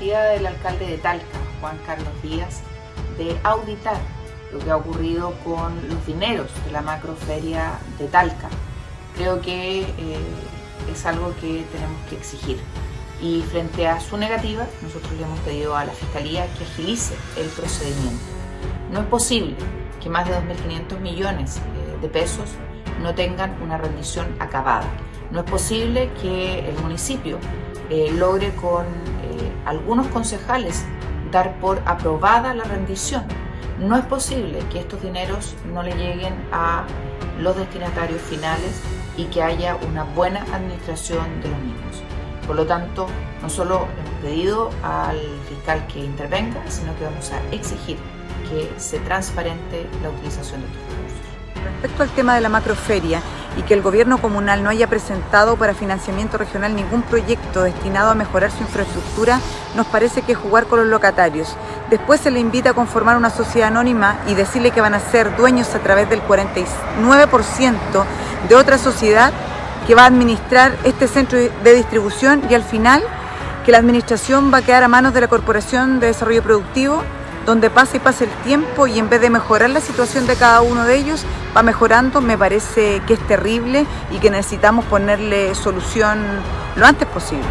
del alcalde de Talca, Juan Carlos Díaz, de auditar lo que ha ocurrido con los dineros de la macroferia de Talca. Creo que eh, es algo que tenemos que exigir. Y frente a su negativa, nosotros le hemos pedido a la Fiscalía que agilice el procedimiento. No es posible que más de 2.500 millones eh, de pesos no tengan una rendición acabada. No es posible que el municipio eh, logre con algunos concejales dar por aprobada la rendición. No es posible que estos dineros no le lleguen a los destinatarios finales y que haya una buena administración de los mismos. Por lo tanto, no solo hemos pedido al fiscal que intervenga, sino que vamos a exigir que se transparente la utilización de estos recursos. Respecto al tema de la macroferia y que el gobierno comunal no haya presentado para financiamiento regional ningún proyecto destinado a mejorar su infraestructura, nos parece que es jugar con los locatarios. Después se le invita a conformar una sociedad anónima y decirle que van a ser dueños a través del 49% de otra sociedad que va a administrar este centro de distribución y al final que la administración va a quedar a manos de la Corporación de Desarrollo Productivo donde pasa y pasa el tiempo y en vez de mejorar la situación de cada uno de ellos, va mejorando, me parece que es terrible y que necesitamos ponerle solución lo antes posible.